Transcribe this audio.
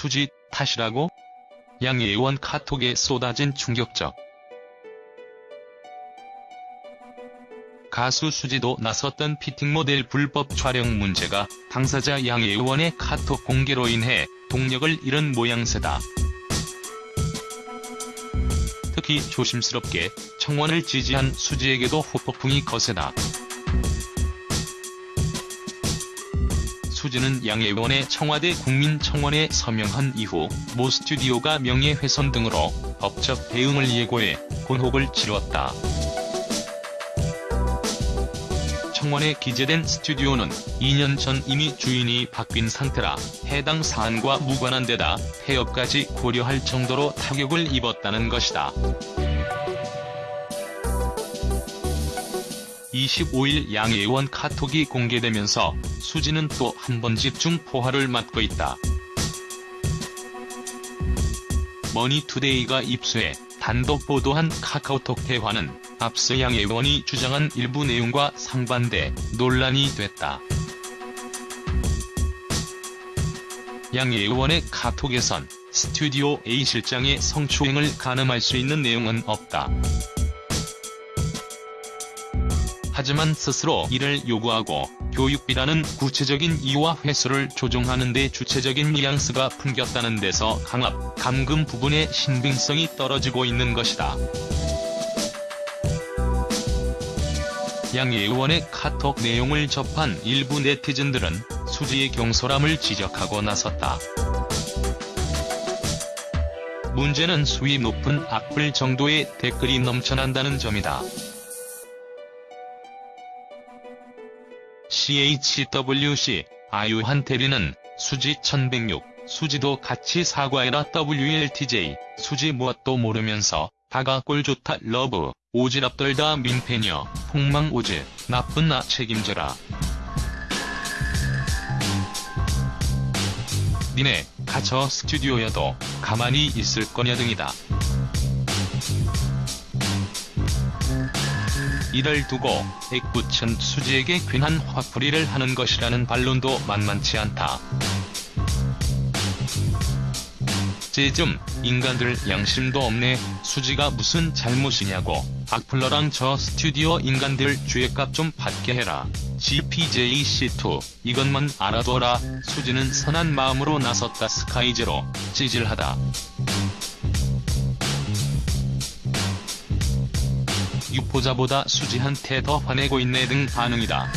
수지 탓이라고? 양예원 카톡에 쏟아진 충격적. 가수 수지도 나섰던 피팅 모델 불법 촬영 문제가 당사자 양예원의 카톡 공개로 인해 동력을 잃은 모양새다. 특히 조심스럽게 청원을 지지한 수지에게도 후폭풍이 거세다. 수지는 양예원의 청와대 국민청원에 서명한 이후 모 스튜디오가 명예훼손 등으로 법적 대응을 예고해 곤혹을 치렀다. 청원에 기재된 스튜디오는 2년 전 이미 주인이 바뀐 상태라 해당 사안과 무관한 데다 폐업까지 고려할 정도로 타격을 입었다는 것이다. 25일 양예원 카톡이 공개되면서 수지는 또 한 번 집중 포화를 맞고 있다. 머니투데이가 입수해 단독 보도한 카카오톡 대화는 앞서 양예원이 주장한 일부 내용과 상반돼 논란이 됐다. 양예원의 카톡에선 스튜디오 A 실장의 성추행을 가늠할 수 있는 내용은 없다. 하지만 스스로 이를 요구하고 교육비라는 구체적인 이유와 횟수를 조정하는 데 주체적인 뉘앙스가 풍겼다는 데서 강압, 감금 부분의 신빙성이 떨어지고 있는 것이다. 양예원의 카톡 내용을 접한 일부 네티즌들은 수지의 경솔함을 지적하고 나섰다. 문제는 수위 높은 악플 정도의 댓글이 넘쳐난다는 점이다. CHWC, 아유한 대리는 수지 1106, 수지도 같이 사과해라 WLTJ, 수지 무엇도 모르면서 다가 꼴 좋다 러브, 오지랖 떨다 민폐녀, 폭망 오지, 나쁜 나 책임져라. 니네, 가저 스튜디오여도 가만히 있을 거냐 등이다. 이를 두고 액부천 수지에게 괜한 화풀이를 하는 것이라는 반론도 만만치 않다. 쟤좀 인간들 양심도 없네 수지가 무슨 잘못이냐고 악플러랑 저 스튜디오 인간들 죄값 좀 받게 해라. GPJC2 이것만 알아둬라 수지는 선한 마음으로 나섰다 스카이제로 찌질하다. 유포자보다 수지한테 더 화내고 있네 등 반응이다.